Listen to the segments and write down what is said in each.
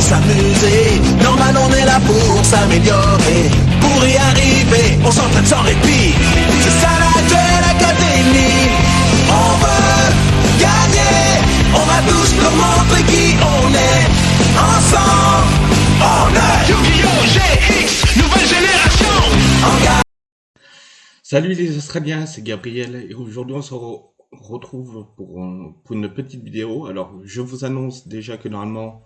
s'amuser. Normal, on est là pour s'améliorer. Pour y arriver, on s'entraîne sans répit. C'est ça la Duel Académie. On veut gagner. On va tous leur montrer qui on est. Ensemble, on est Yu-Gi-Oh! GX, nouvelle génération. Salut les Australiens, c'est Gabriel et aujourd'hui on se re- retrouve pour, un- pour une petite vidéo. Alors je vous annonce déjà que normalement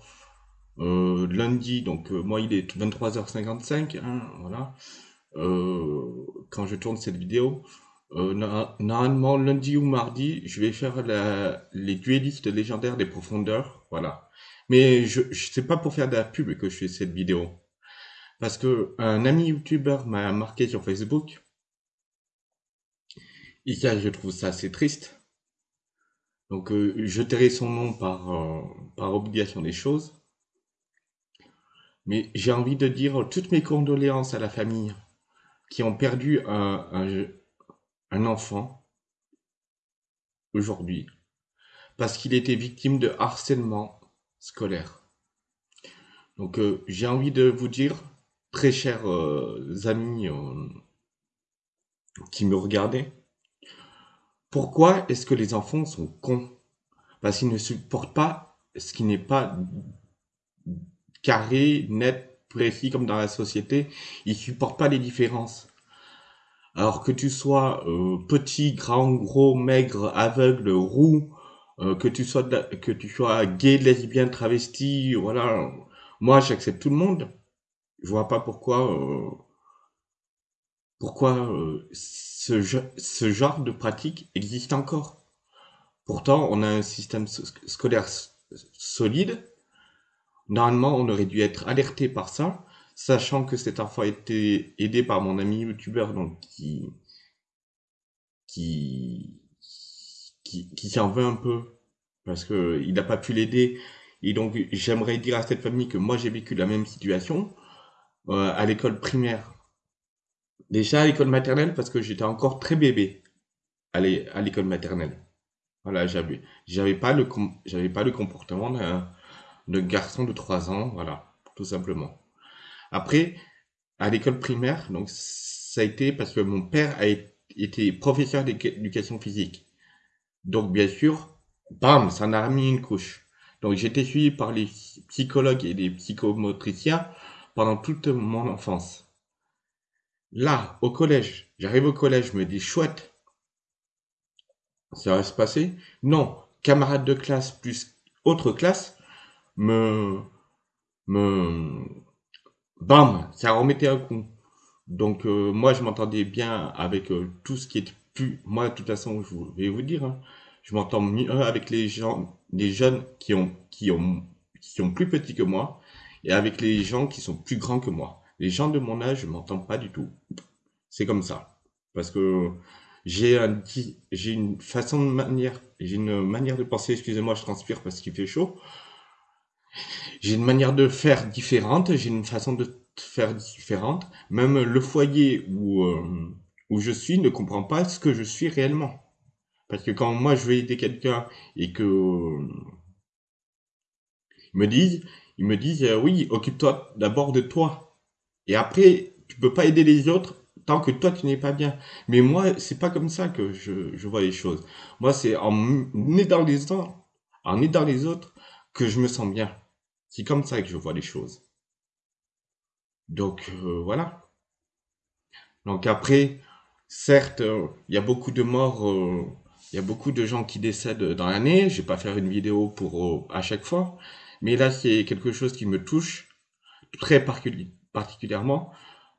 euh, lundi, donc euh, moi il est 23h55, hein, voilà, euh, quand je tourne cette vidéo. Normalement lundi ou mardi, je vais faire les duellistes légendaires des profondeurs, voilà. Mais je, je sais pas pour faire de la pub que je fais cette vidéo. Parce que un ami youtubeur m'a marqué sur Facebook et ça, je trouve ça assez triste. Donc, je tairai son nom par, par obligation des choses. Mais j'ai envie de dire toutes mes condoléances à la famille qui ont perdu un, enfant aujourd'hui parce qu'il était victime de harcèlement scolaire. Donc, euh, j'ai envie de vous dire, très chers euh, amis euh, qui me regardaient, Pourquoi est-ce que les enfants sont cons? Parce qu'ils ne supportent pas ce qui n'est pas carré, net, précis comme dans la société. Ils supportent pas les différences. Alors que tu sois euh, petit, grand, gros, maigre, aveugle, roux, euh, que tu sois que tu sois gay, lesbien, travesti, voilà. Moi, j'accepte tout le monde. Je vois pas pourquoi euh, pourquoi euh, ce, ce genre de pratique existe encore. Pourtant, on a un système scolaire solide. Normalement, on aurait dû être alerté par ça, sachant que cet enfant a été aidé par mon ami youtubeur donc qui qui qui, qui s'en veut un peu parce que il n'a pas pu l'aider. Et donc, j'aimerais dire à cette famille que moi j'ai vécu la même situation euh, à l'école primaire. Déjà à l'école maternelle parce que j'étais encore très bébé à l'é- à l'école maternelle. Voilà, j'avais j'avais pas le j'avais pas le comportement d'un d'un garçon de 3 ans, voilà, tout simplement. Après, à l'école primaire, donc ça a été parce que mon père a été professeur d'éducation physique. Donc bien sûr, bam, ça en a remis une couche. Donc été suivi par les psychologues et les psychomotriciens pendant toute mon enfance. Là, au collège, j'arrive au collège, je me dis chouette, ça va se passer? Non, camarade de classe plus autre classe me me bam, ça remettait un coup. Donc euh, moi je m'entendais bien avec euh, tout ce qui est plus moi de toute façon je vais vous dire hein, je m'entends mieux avec les gens les jeunes qui ont qui ont qui sont plus petits que moi et avec les gens qui sont plus grands que moi. Les gens de mon âge, je m'entends pas du tout. C'est comme ça parce que j'ai un j'ai une façon de manière j'ai une manière de penser, excusez-moi, je transpire parce qu'il fait chaud. J'ai une manière de faire différente, j'ai une façon de faire différente. Même le foyer où, euh, où je suis ne comprend pas ce que je suis réellement. Parce que quand moi je vais aider quelqu'un et que ils me disent, ils me disent euh, oui, occupe-toi d'abord de toi. Et après, tu peux pas aider les autres tant que toi tu n'es pas bien. Mais moi, c'est pas comme ça que je, je vois les choses. Moi, c'est en aidant les autres, en aidant les autres que je me sens bien. C'est comme ça que je vois les choses. Donc euh, voilà. Donc après, certes, euh, il y a beaucoup de morts, euh, il y a beaucoup de gens qui décèdent dans l'année. Je vais pas faire une vidéo pour à chaque fois, mais là c'est quelque chose qui me touche très particulièrement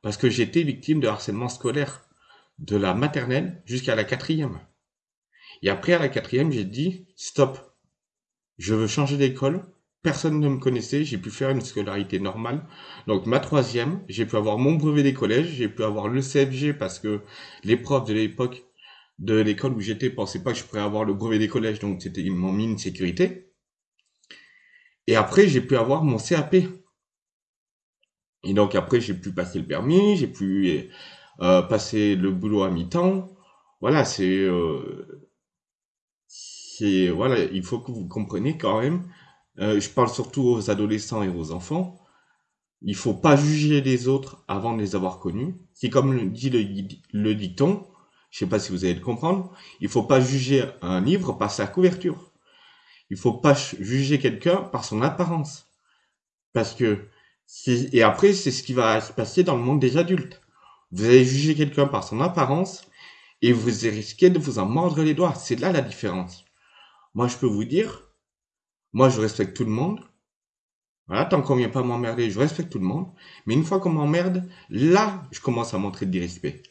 parce que été victime de harcèlement scolaire de la maternelle jusqu'à la quatrième. Et après à la quatrième, j'ai dit stop, je veux changer d'école. Personne ne me connaissait, j'ai pu faire une scolarité normale. Donc ma troisième, j'ai pu avoir mon brevet des collèges, j'ai pu avoir le CFG parce que les profs de l'époque de l'école où j'étais pensaient pas que je pourrais avoir le brevet des collèges, donc c'était ils m'ont mis une sécurité. Et après j'ai pu avoir mon CAP. Et donc après j'ai pu passer le permis, j'ai pu euh, passer le boulot à mi-temps. Voilà, c'est euh, voilà, il faut que vous compreniez quand même euh, je parle surtout aux adolescents et aux enfants, il faut pas juger les autres avant de les avoir connus. C'est comme le dit le, le dicton, je sais pas si vous allez le comprendre, il faut pas juger un livre par sa couverture. Il faut pas juger quelqu'un par son apparence. Parce que, et après, c'est ce qui va se passer dans le monde des adultes. Vous allez juger quelqu'un par son apparence et vous risquez de vous en mordre les doigts. C'est là la différence. Moi, je peux vous dire, moi, je respecte tout le monde. Voilà, tant qu'on vient pas m'emmerder, je respecte tout le monde. Mais une fois qu'on m'emmerde, là, je commence à montrer du respect.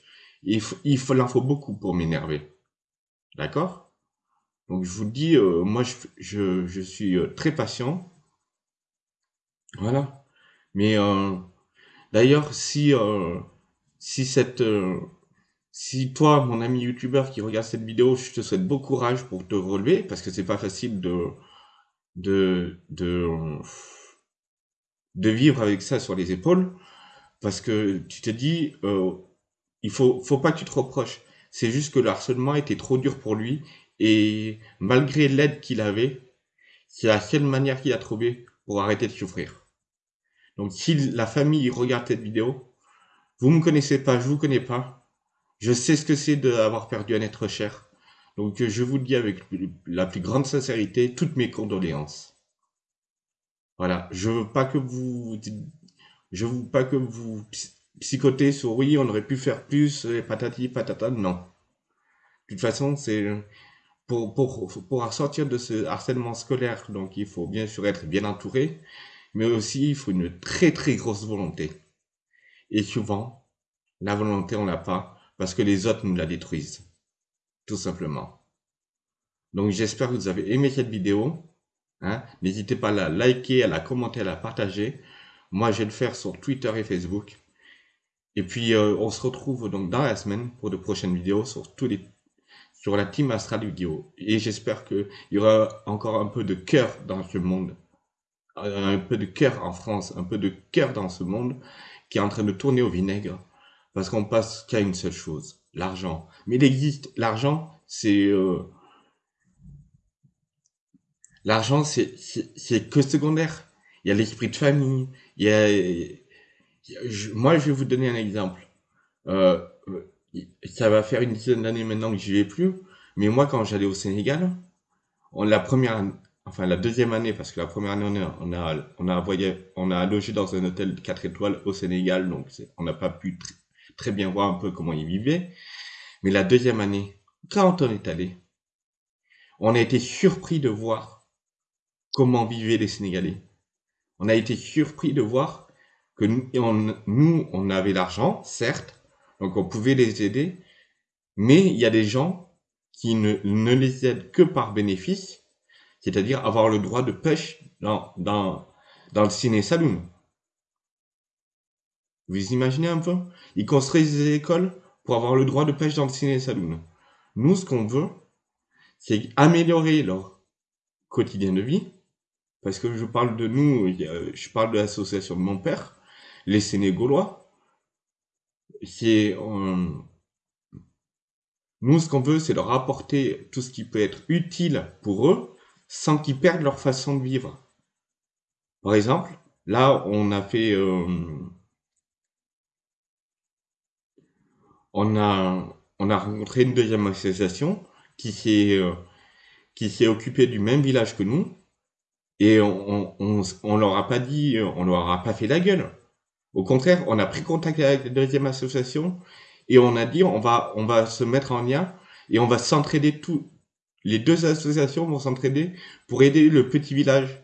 Il, faut, il, en faut beaucoup pour m'énerver. D'accord? Donc, je vous dis, euh, moi, je, je, je suis euh, très patient. Voilà. Mais euh, d'ailleurs, si euh, si cette euh, si toi, mon ami youtubeur qui regarde cette vidéo, je te souhaite bon courage pour te relever parce que c'est pas facile de de de de vivre avec ça sur les épaules parce que tu te dis euh, il faut faut pas que tu te reproches. C'est juste que le harcèlement était trop dur pour lui et malgré l'aide qu'il avait, c'est la seule manière qu'il a trouvé pour arrêter de souffrir. Donc si la famille regarde cette vidéo, vous me connaissez pas, je vous connais pas, je sais ce que c'est d'avoir perdu un être cher. Donc je vous dis avec la plus grande sincérité, toutes mes condoléances. Voilà, je veux pas que vous je veux pas que vous psychotez sur oui, on aurait pu faire plus, et patati patata, non. De toute façon, c'est pour, pour, pour sortir de ce harcèlement scolaire, donc il faut bien sûr être bien entouré, mais aussi il faut une très très grosse volonté. Et souvent, la volonté on l'a pas parce que les autres nous la détruisent, tout simplement. Donc j'espère que vous avez aimé cette vidéo. Hein. N'hésitez pas à la liker, à la commenter, à la partager. Moi, je vais le faire sur Twitter et Facebook. Et puis, euh, on se retrouve donc dans la semaine pour de prochaines vidéos sur tous les sur la team Astral Vidéo. Et j'espère qu'il y aura encore un peu de cœur dans ce monde un peu de cœur en France, un peu de cœur dans ce monde qui est en train de tourner au vinaigre parce qu'on passe qu'à une seule chose, l'argent. Mais il existe, l'argent, c'est euh, l'argent, c'est que secondaire. Il y a l'esprit de famille. Il y a, moi, je vais vous donner un exemple. Euh, ça va faire une dizaine d'années maintenant que j'y vais plus. Mais moi, quand j'allais au Sénégal, on, la première enfin la deuxième année, parce que la première année, on a, on a, on a logé dans un hôtel 4 étoiles au Sénégal, donc on n'a pas pu très bien voir un peu comment ils vivaient. Mais la deuxième année, quand on est allé, on a été surpris de voir comment vivaient les Sénégalais. On a été surpris de voir que nous, on, avait l'argent, certes, donc on pouvait les aider, mais il y a des gens qui ne, ne les aident que par bénéfice c'est-à-dire avoir le droit de pêche dans, dans, dans le ciné saloon. Vous imaginez un peu? Ils construisent des écoles pour avoir le droit de pêche dans le ciné saloon. Nous, ce qu'on veut, c'est améliorer leur quotidien de vie. Parce que je parle de nous, je parle de l'association de mon père, les Sénégaulois. C'est, euh, nous, ce qu'on veut, c'est leur apporter tout ce qui peut être utile pour eux, sans qu'ils perdent leur façon de vivre. Par exemple, là, on a fait, euh, on a, on a rencontré une deuxième association qui s'est, euh, qui s'est occupée du même village que nous, et on, on, on, leur a pas dit, on leur a pas fait la gueule. Au contraire, on a pris contact avec la deuxième association et on a dit, on va, on va se mettre en lien et on va s'entraider tout, les deux associations vont s'entraider pour aider le petit village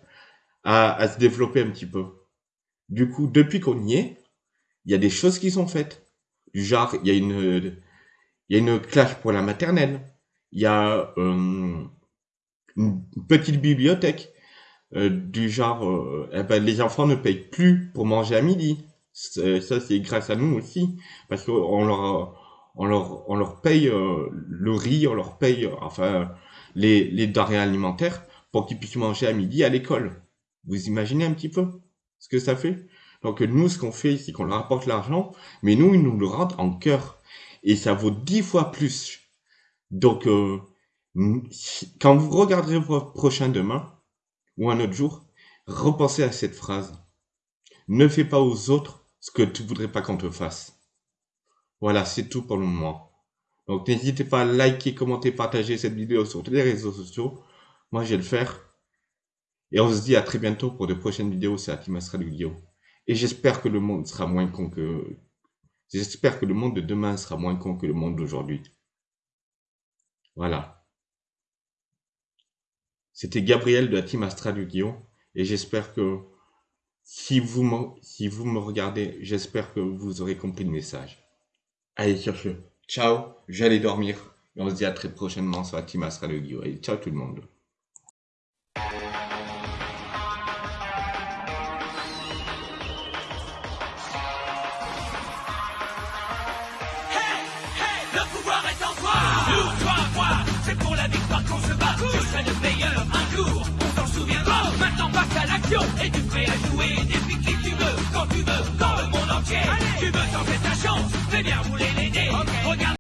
à, à, se développer un petit peu. Du coup, depuis qu'on y est, il y a des choses qui sont faites. Du genre, il y a une, il y a une classe pour la maternelle. Il y a euh, une petite bibliothèque. Euh, du genre, euh, eh ben, les enfants ne payent plus pour manger à midi. Ça, c'est grâce à nous aussi, parce qu'on leur, on leur, on leur paye euh, le riz, on leur paye, enfin, les, les denrées alimentaires pour qu'ils puissent manger à midi à l'école. Vous imaginez un petit peu ce que ça fait? Donc nous, ce qu'on fait, c'est qu'on leur apporte l'argent, mais nous, ils nous le rendent en cœur. Et ça vaut dix fois plus. Donc, euh, quand vous regarderez votre prochain demain, ou un autre jour, repensez à cette phrase. Ne fais pas aux autres ce que tu voudrais pas qu'on te fasse. Voilà, c'est tout pour le moment. Donc n'hésitez pas à liker, commenter, partager cette vidéo sur tous les réseaux sociaux. Moi, je vais le faire. Et on se dit à très bientôt pour de prochaines vidéos. C'est Atimastra Guillaume. Et j'espère que le monde de demain sera moins con que le monde d'aujourd'hui. Voilà. C'était Gabriel de la team Astral Guillaume. Et j'espère que si vous, me, regardez, j'espère que vous aurez compris le message. Allez, sur ciao, j'allais dormir. Et on se dit à très prochainement sur la team Astral Guillaume. Et ciao tout le monde. Et tu prêt à jouer Depuis qui tu veux, quand tu veux, dans le monde entier. Tu veux tenter ta chance, fais bien rouler les dés. Regarde